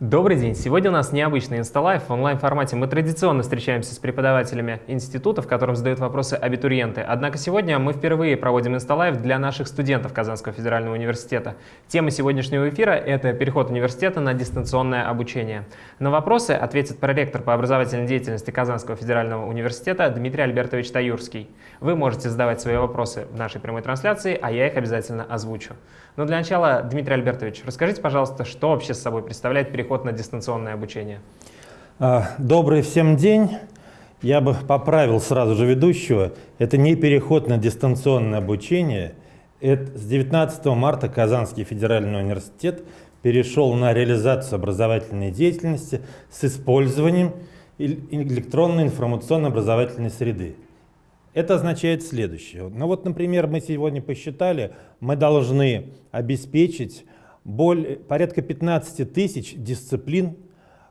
Добрый день! Сегодня у нас необычный инсталайф. В онлайн-формате мы традиционно встречаемся с преподавателями института, в котором задают вопросы абитуриенты. Однако сегодня мы впервые проводим инсталайф для наших студентов Казанского федерального университета. Тема сегодняшнего эфира – это переход университета на дистанционное обучение. На вопросы ответит проректор по образовательной деятельности Казанского федерального университета Дмитрий Альбертович Таюрский. Вы можете задавать свои вопросы в нашей прямой трансляции, а я их обязательно озвучу. Но для начала, Дмитрий Альбертович, расскажите, пожалуйста, что вообще с собой представляет переход на дистанционное обучение? А, добрый всем день. Я бы поправил сразу же ведущего. Это не переход на дистанционное обучение. Это с 19 марта Казанский федеральный университет перешел на реализацию образовательной деятельности с использованием электронной информационно-образовательной среды. Это означает следующее. Ну вот, например, мы сегодня посчитали, мы должны обеспечить более, порядка 15 тысяч дисциплин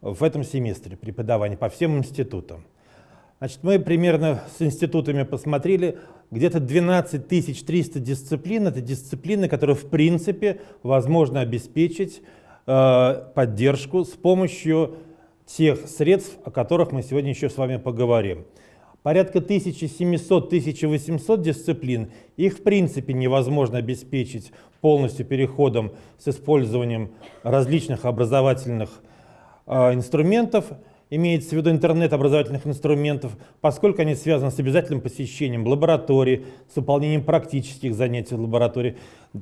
в этом семестре преподавания по всем институтам. Значит, мы примерно с институтами посмотрели, где-то 12 300 дисциплин. Это дисциплины, которые в принципе возможно обеспечить э, поддержку с помощью тех средств, о которых мы сегодня еще с вами поговорим порядка 1700-1800 дисциплин, их в принципе невозможно обеспечить полностью переходом с использованием различных образовательных э, инструментов, имеется в виду интернет образовательных инструментов, поскольку они связаны с обязательным посещением лаборатории, с выполнением практических занятий в лаборатории,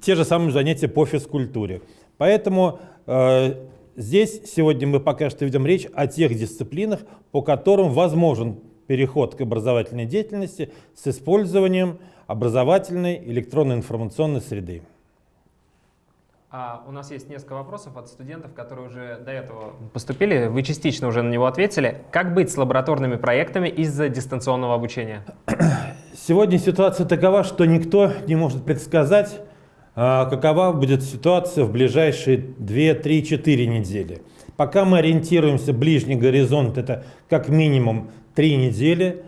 те же самые занятия по физкультуре. Поэтому э, здесь сегодня мы пока что ведем речь о тех дисциплинах, по которым возможен переход к образовательной деятельности с использованием образовательной электронной информационной среды. А у нас есть несколько вопросов от студентов, которые уже до этого поступили. Вы частично уже на него ответили. Как быть с лабораторными проектами из-за дистанционного обучения? Сегодня ситуация такова, что никто не может предсказать, а, какова будет ситуация в ближайшие 2, 3, 4 недели. Пока мы ориентируемся, ближний горизонт это как минимум три недели.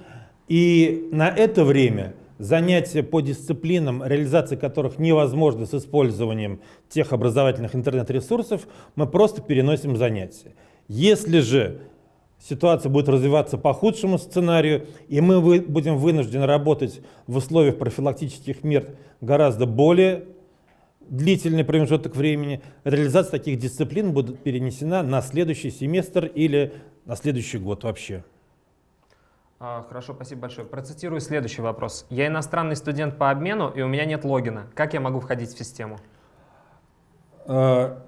И на это время занятия по дисциплинам, реализация которых невозможна с использованием тех образовательных интернет-ресурсов, мы просто переносим занятия. Если же ситуация будет развиваться по худшему сценарию, и мы будем вынуждены работать в условиях профилактических мер гораздо более длительный промежуток времени, реализация таких дисциплин будет перенесена на следующий семестр или на следующий год вообще. А, хорошо, спасибо большое. Процитирую следующий вопрос. Я иностранный студент по обмену, и у меня нет логина. Как я могу входить в систему? А,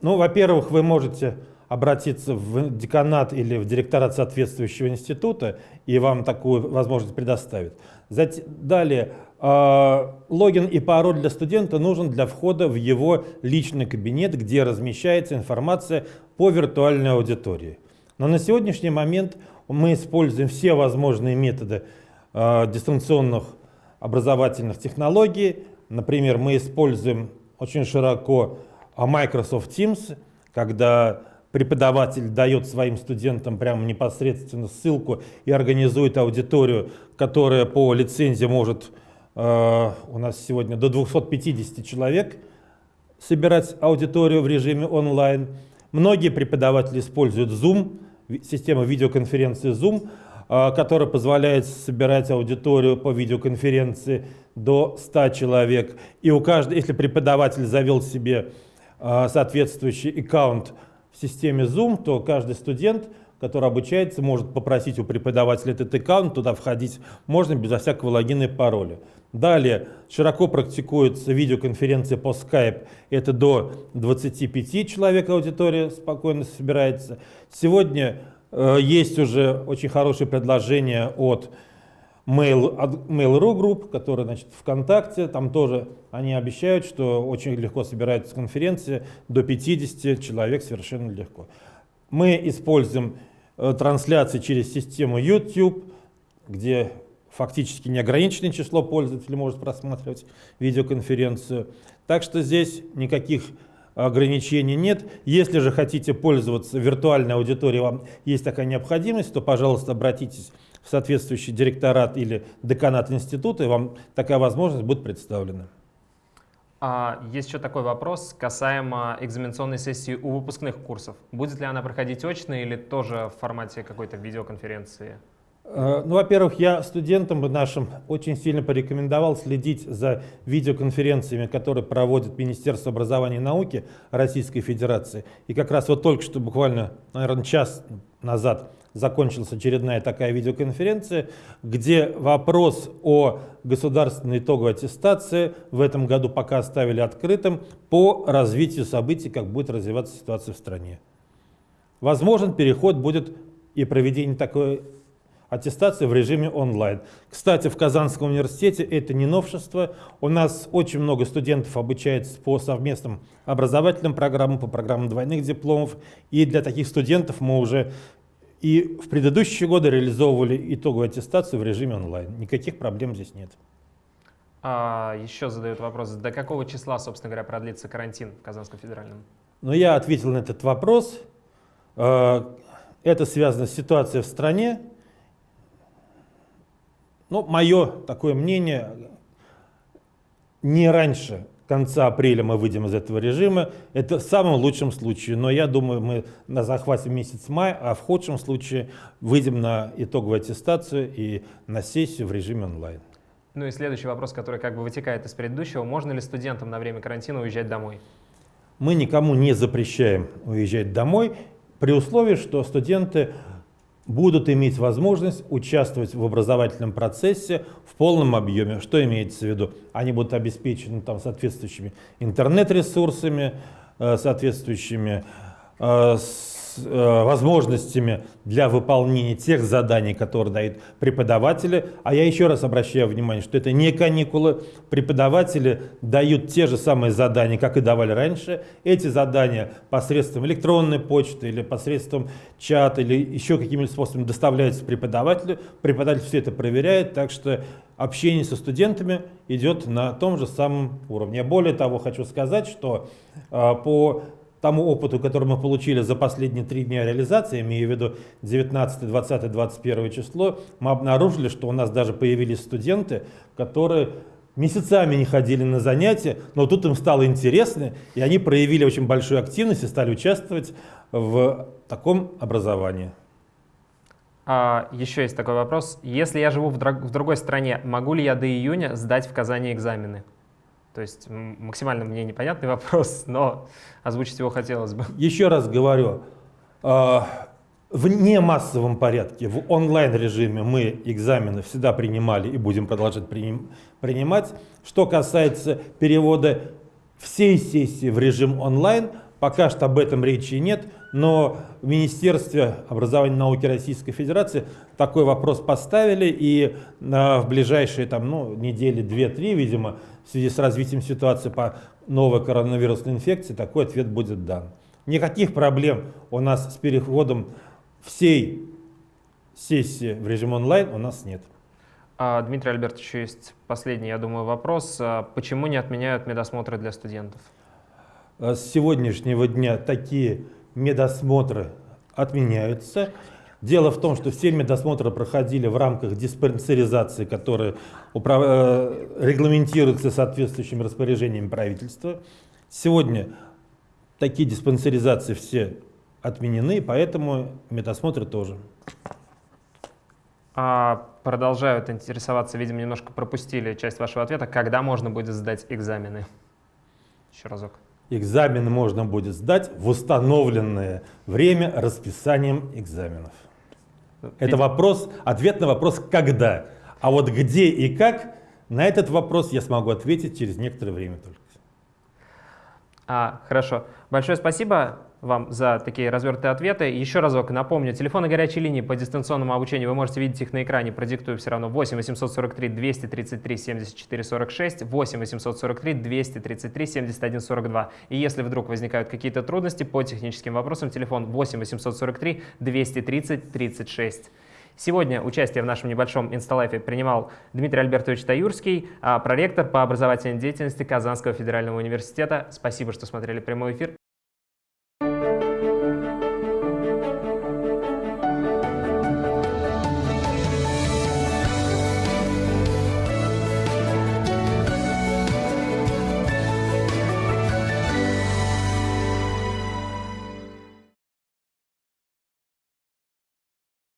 ну, во-первых, вы можете обратиться в деканат или в директорат соответствующего института, и вам такую возможность предоставят. Далее, логин и пароль для студента нужен для входа в его личный кабинет, где размещается информация по виртуальной аудитории. Но на сегодняшний момент мы используем все возможные методы э, дистанционных образовательных технологий. Например, мы используем очень широко а, Microsoft Teams, когда преподаватель дает своим студентам прямо непосредственно ссылку и организует аудиторию, которая по лицензии может у нас сегодня до 250 человек собирать аудиторию в режиме онлайн. Многие преподаватели используют Zoom, система видеоконференции Zoom, а, которая позволяет собирать аудиторию по видеоконференции до 100 человек. И у каждого, если преподаватель завел себе а, соответствующий аккаунт в системе Zoom, то каждый студент, который обучается, может попросить у преподавателя этот аккаунт, туда входить можно без всякого логина и пароля. Далее широко практикуется видеоконференция по Skype. Это до 25 человек аудитория спокойно собирается. Сегодня э, есть уже очень хорошее предложение от Mail, Mail.ru групп, которые значит, ВКонтакте. Там тоже они обещают, что очень легко собираются конференции. До 50 человек совершенно легко. Мы используем трансляции через систему YouTube, где фактически неограниченное число пользователей может просматривать видеоконференцию. Так что здесь никаких ограничений нет. Если же хотите пользоваться виртуальной аудиторией, вам есть такая необходимость, то, пожалуйста, обратитесь в соответствующий директорат или деканат института, и вам такая возможность будет представлена. А, есть еще такой вопрос касаемо экзаменационной сессии у выпускных курсов. Будет ли она проходить очно или тоже в формате какой-то видеоконференции? Э, ну, во-первых, я студентам нашим очень сильно порекомендовал следить за видеоконференциями, которые проводит Министерство образования и науки Российской Федерации. И как раз вот только что, буквально, наверное, час назад закончилась очередная такая видеоконференция, где вопрос о государственной итоговой аттестации в этом году пока оставили открытым по развитию событий, как будет развиваться ситуация в стране. Возможен переход будет и проведение такой аттестации в режиме онлайн. Кстати, в Казанском университете это не новшество. У нас очень много студентов обучается по совместным образовательным программам, по программам двойных дипломов. И для таких студентов мы уже и в предыдущие годы реализовывали итоговую аттестацию в режиме онлайн. Никаких проблем здесь нет. А, еще задают вопрос, до какого числа, собственно говоря, продлится карантин в Казанском федеральном? Ну, я ответил на этот вопрос. А, это связано с ситуацией в стране. Ну, мое такое мнение, не раньше конца апреля мы выйдем из этого режима. Это в самом лучшем случае, но я думаю, мы на захвате месяц май, а в худшем случае выйдем на итоговую аттестацию и на сессию в режиме онлайн. Ну и следующий вопрос, который как бы вытекает из предыдущего. Можно ли студентам на время карантина уезжать домой? Мы никому не запрещаем уезжать домой, при условии, что студенты будут иметь возможность участвовать в образовательном процессе в полном объеме. Что имеется в виду? Они будут обеспечены там, соответствующими интернет-ресурсами, э, соответствующими э, возможностями для выполнения тех заданий, которые дают преподаватели. А я еще раз обращаю внимание, что это не каникулы. Преподаватели дают те же самые задания, как и давали раньше. Эти задания посредством электронной почты или посредством чата или еще какими-либо способами доставляются преподавателю. Преподаватель все это проверяет, так что общение со студентами идет на том же самом уровне. Более того, хочу сказать, что э, по тому опыту, который мы получили за последние три дня реализации, имею в виду 19, 20, 21 число, мы обнаружили, что у нас даже появились студенты, которые месяцами не ходили на занятия, но тут им стало интересно, и они проявили очень большую активность и стали участвовать в таком образовании. А, еще есть такой вопрос. Если я живу в, в другой стране, могу ли я до июня сдать в Казани экзамены? То есть максимально мне непонятный вопрос, но озвучить его хотелось бы. Еще раз говорю, а, в немассовом порядке, в онлайн-режиме мы экзамены всегда принимали и будем продолжать принимать. Что касается перевода всей сессии в режим онлайн, пока что об этом речи нет, но в Министерстве образования и науки Российской Федерации такой вопрос поставили, и в ближайшие там, ну, недели, две-три, видимо, в связи с развитием ситуации по новой коронавирусной инфекции, такой ответ будет дан. Никаких проблем у нас с переходом всей сессии в режим онлайн у нас нет. А, Дмитрий Альбертович, есть последний, я думаю, вопрос. А почему не отменяют медосмотры для студентов? А с сегодняшнего дня такие медосмотры отменяются. Дело в том, что все медосмотры проходили в рамках диспансеризации, которая управ... Э, регламентируется соответствующими распоряжениями правительства. Сегодня такие диспансеризации все отменены, поэтому медосмотры тоже. А, продолжают интересоваться, видимо, немножко пропустили часть вашего ответа. Когда можно будет сдать экзамены? Еще разок. Экзамен можно будет сдать в установленное время расписанием экзаменов. Это вопрос, ответ на вопрос «когда?». А вот где и как, на этот вопрос я смогу ответить через некоторое время только. А, хорошо. Большое спасибо вам за такие развернутые ответы. Еще разок напомню, телефоны горячей линии по дистанционному обучению, вы можете видеть их на экране, продиктую все равно 8 843 233 74 46, 8 843 233 71 42. И если вдруг возникают какие-то трудности по техническим вопросам, телефон 8 843 230 36. Сегодня участие в нашем небольшом инсталайфе принимал Дмитрий Альбертович Таюрский, а, проректор по образовательной деятельности Казанского федерального университета. Спасибо, что смотрели прямой эфир.